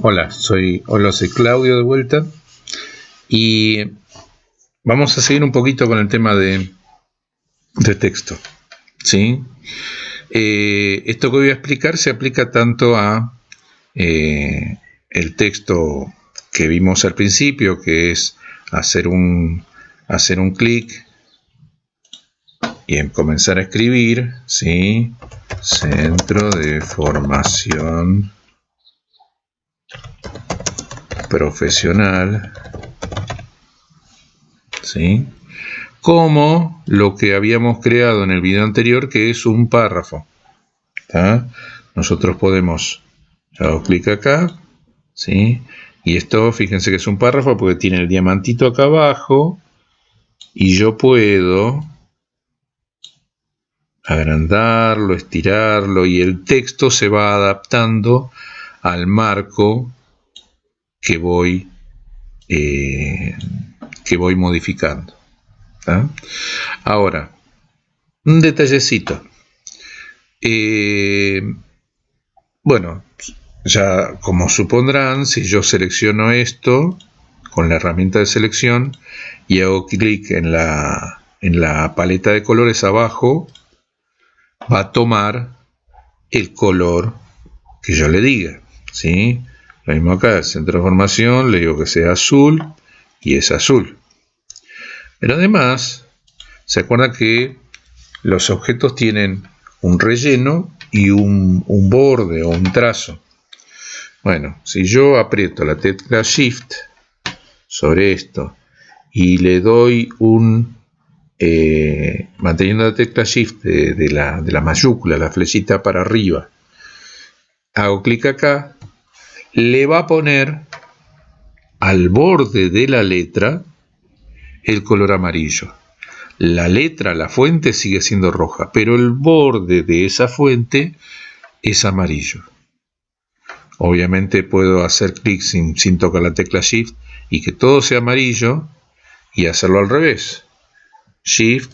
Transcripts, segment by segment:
Hola, soy, hola, soy Claudio de vuelta y vamos a seguir un poquito con el tema de, de texto. ¿sí? Eh, esto que voy a explicar se aplica tanto a eh, el texto que vimos al principio, que es hacer un, hacer un clic y en comenzar a escribir, ¿sí? Centro de Formación profesional, ¿sí? como lo que habíamos creado en el video anterior, que es un párrafo. Nosotros podemos, hago clic acá, ¿sí? y esto, fíjense que es un párrafo porque tiene el diamantito acá abajo, y yo puedo agrandarlo, estirarlo, y el texto se va adaptando al marco que voy, eh, que voy modificando. Ahora, un detallecito. Eh, bueno, ya como supondrán, si yo selecciono esto con la herramienta de selección y hago clic en la, en la paleta de colores abajo, va a tomar el color que yo le diga. ¿sí? Lo mismo acá, el centro de formación, le digo que sea azul y es azul. Pero además, se acuerda que los objetos tienen un relleno y un, borde o un trazo. Bueno, si yo aprieto la tecla Shift sobre esto y le doy un, eh, manteniendo la tecla Shift de, la, de la mayúscula, la flechita para arriba, hago clic acá, le va a poner al borde de la letra el color amarillo. La letra, la fuente sigue siendo roja, pero el borde de esa fuente es amarillo. Obviamente puedo hacer clic sin, tocar la tecla Shift y que todo sea amarillo y hacerlo al revés. Shift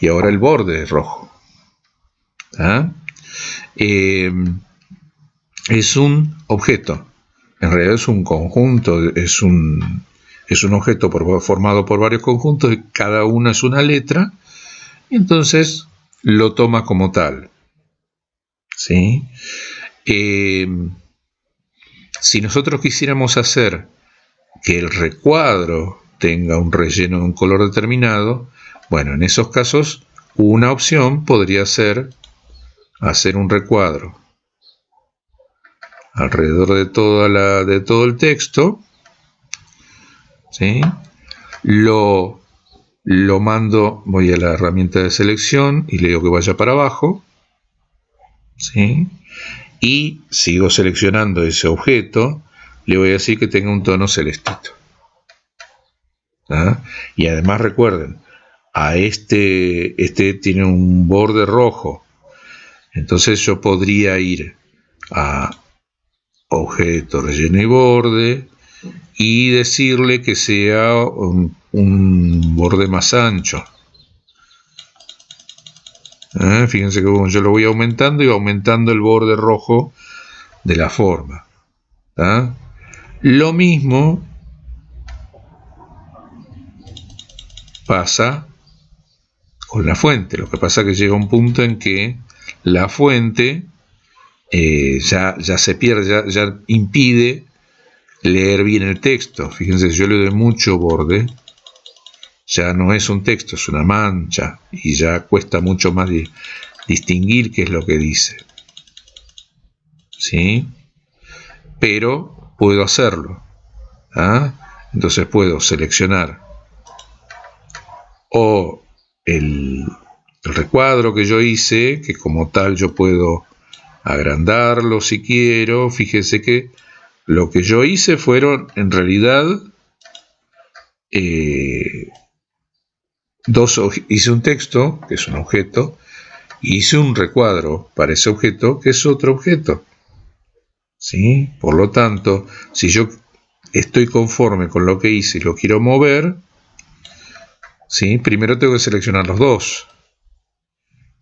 y ahora el borde es rojo. ¿Ah? Eh, es un objeto. En realidad es un conjunto, es un, es un objeto formado por varios conjuntos y cada una es una letra. Y entonces lo toma como tal. ¿Sí? Em, si nosotros quisiéramos hacer que el recuadro tenga un relleno de un color determinado, bueno, en esos casos una opción podría ser hacer un recuadro alrededor de, toda la, de todo el texto, ¿sí? lo, lo mando, voy a la herramienta de selección y le digo que vaya para abajo, ¿sí? y sigo seleccionando ese objeto, le voy a decir que tenga un tono celestito. ¿ah? Y además recuerden, a este, este tiene un borde rojo, entonces yo podría ir a objeto relleno y borde y decirle que sea un, borde más ancho. ¿Eh? Fíjense que yo lo voy aumentando y aumentando el borde rojo de la forma. ¿ah? Lo mismo pasa con la fuente. Lo que pasa es que llega un punto en que la fuente eh, ya, ya, se pierde, ya, impide leer bien el texto. Fíjense, yo le doy mucho borde, ya no es un texto, es una mancha, y ya cuesta mucho más distinguir qué es lo que dice. ¿Sí? Pero puedo hacerlo. ¿ah? Entonces puedo seleccionar o el, el recuadro que yo hice, que como tal yo puedo agrandarlo si quiero. Fíjese que lo que yo hice fueron en realidad eh, dos, hice un texto, que es un objeto, hice un recuadro para ese objeto, que es otro objeto. ¿Sí? Por lo tanto, si yo estoy conforme con lo que hice y lo quiero mover, ¿sí? primero tengo que seleccionar los dos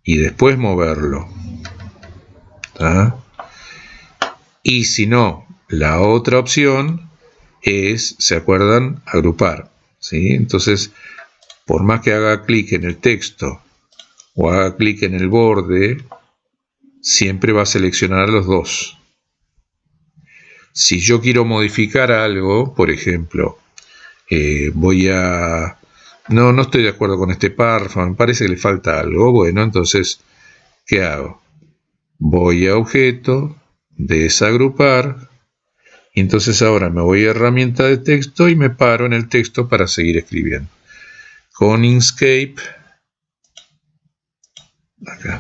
y después moverlo. Y si no, la otra opción es, ¿se acuerdan? Agrupar. ¿sí? Entonces, por más que haga clic en el texto o haga clic en el borde, siempre va a seleccionar los dos. Si yo quiero modificar algo, por ejemplo, eh, voy a... No, no estoy de acuerdo con este párrafo, me parece que le falta algo. Bueno, entonces, ¿qué hago? Voy a objeto, desagrupar, y entonces ahora me voy a herramienta de texto y me paro en el texto para seguir escribiendo. Con Inkscape, acá.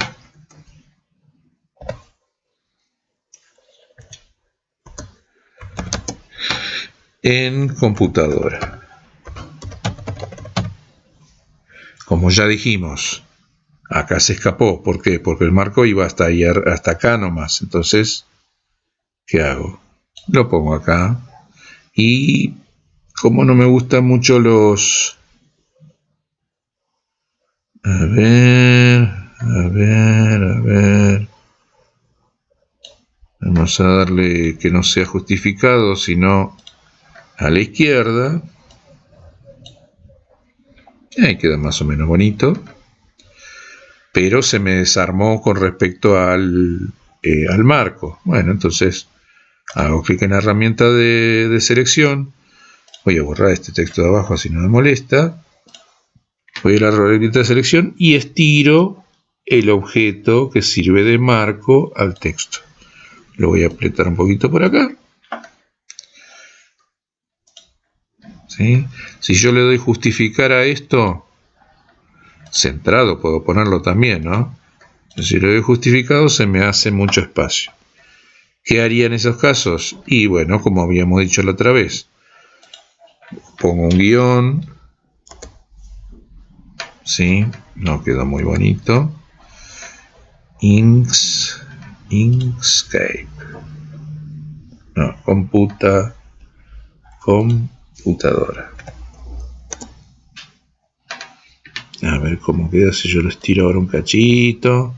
En computadora. Como ya dijimos, acá se escapó. ¿Por qué? Porque el marco iba hasta, ahí, hasta acá nomás. Entonces, ¿qué hago? Lo pongo acá. Y como no me gustan mucho los... A ver, a ver, a ver. Vamos a darle que no sea justificado, sino a la izquierda. Ahí queda más o menos bonito. Pero se me desarmó con respecto al, eh, al marco. Bueno, entonces hago clic en la herramienta de, de, selección. Voy a borrar este texto de abajo así no me molesta. Voy a la herramienta de selección y estiro el objeto que sirve de marco al texto. Lo voy a apretar un poquito por acá. Si yo le doy justificar a esto, centrado puedo ponerlo también, ¿no? Si le doy justificado se me hace mucho espacio. ¿Qué haría en esos casos? Y bueno, como habíamos dicho la otra vez, pongo un guion, ¿sí? No quedó muy bonito. Inks, Inkscape. No, computa, com, computadora. A ver cómo queda si yo lo estiro ahora un cachito.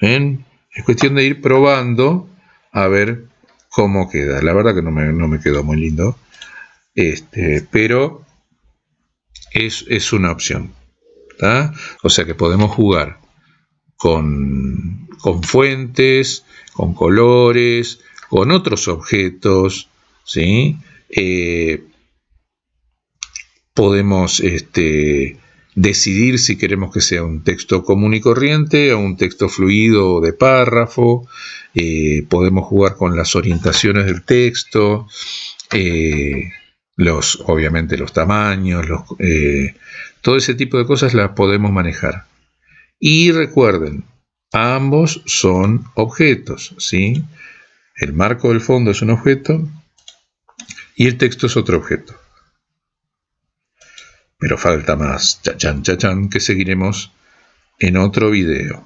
¿Ven? Es cuestión de ir probando a ver cómo queda. La verdad que no me, quedó muy lindo. Este, pero es, es una opción. O sea que podemos jugar con, con fuentes, con colores, con otros objetos, ¿sí? Eh, podemos este, decidir si queremos que sea un texto común y corriente o un texto fluido de párrafo, eh, podemos jugar con las orientaciones del texto, eh, los, obviamente los tamaños, eh, todo ese tipo de cosas las podemos manejar. Y recuerden, ambos son objetos, ¿sí? El marco del fondo es un objeto y el texto es otro objeto. Pero falta más, chachan, chachan, que seguiremos en otro video.